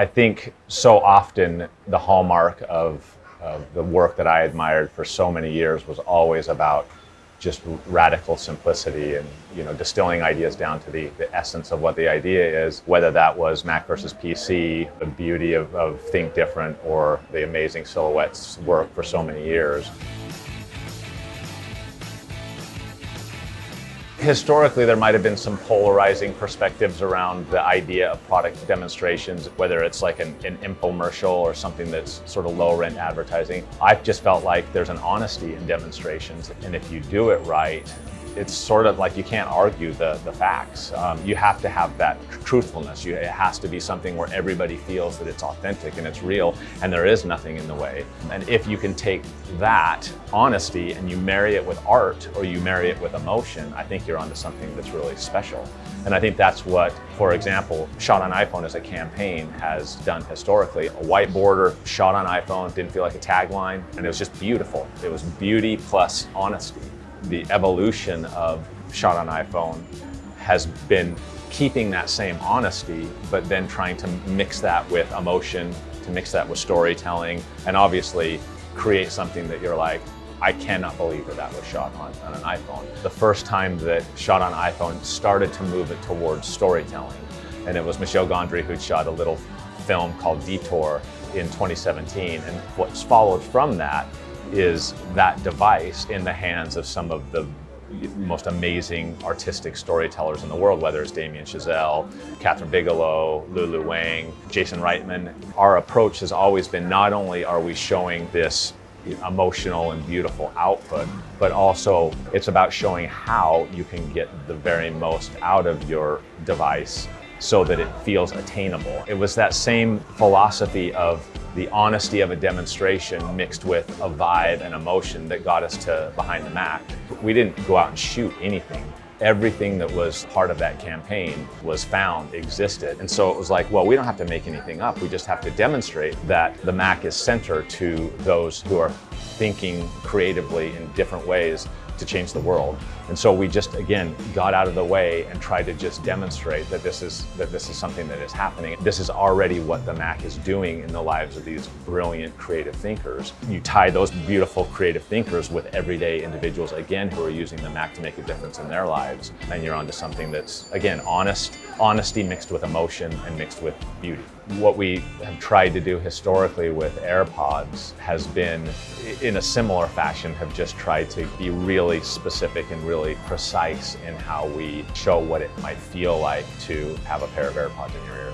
I think so often the hallmark of, of the work that I admired for so many years was always about just radical simplicity and you know distilling ideas down to the, the essence of what the idea is, whether that was Mac versus PC, the beauty of, of Think Different, or the amazing silhouettes work for so many years. Historically, there might have been some polarizing perspectives around the idea of product demonstrations, whether it's like an, an infomercial or something that's sort of low rent advertising. I've just felt like there's an honesty in demonstrations. And if you do it right, it's sort of like you can't argue the, the facts. Um, you have to have that truthfulness. You, it has to be something where everybody feels that it's authentic and it's real and there is nothing in the way. And if you can take that honesty and you marry it with art or you marry it with emotion, I think you're onto something that's really special. And I think that's what, for example, Shot on iPhone as a campaign has done historically. A white border, shot on iPhone, didn't feel like a tagline, and it was just beautiful. It was beauty plus honesty the evolution of shot on iPhone has been keeping that same honesty, but then trying to mix that with emotion, to mix that with storytelling, and obviously create something that you're like, I cannot believe that that was shot on, on an iPhone. The first time that shot on iPhone started to move it towards storytelling, and it was Michel Gondry who shot a little film called Detour in 2017, and what's followed from that is that device in the hands of some of the most amazing artistic storytellers in the world, whether it's Damien Chazelle, Kathryn Bigelow, Lulu Wang, Jason Reitman. Our approach has always been not only are we showing this emotional and beautiful output, but also it's about showing how you can get the very most out of your device so that it feels attainable. It was that same philosophy of the honesty of a demonstration mixed with a vibe and emotion that got us to Behind the Mac. We didn't go out and shoot anything. Everything that was part of that campaign was found, existed. And so it was like, well, we don't have to make anything up. We just have to demonstrate that the Mac is center to those who are thinking creatively in different ways to change the world. And so we just, again, got out of the way and tried to just demonstrate that this is, that this is something that is happening. This is already what the Mac is doing in the lives of these brilliant creative thinkers. You tie those beautiful creative thinkers with everyday individuals, again, who are using the Mac to make a difference in their lives. And you're onto something that's, again, honest, honesty mixed with emotion and mixed with beauty. What we have tried to do historically with AirPods has been, in a similar fashion, have just tried to be really specific and really precise in how we show what it might feel like to have a pair of AirPods in your ear.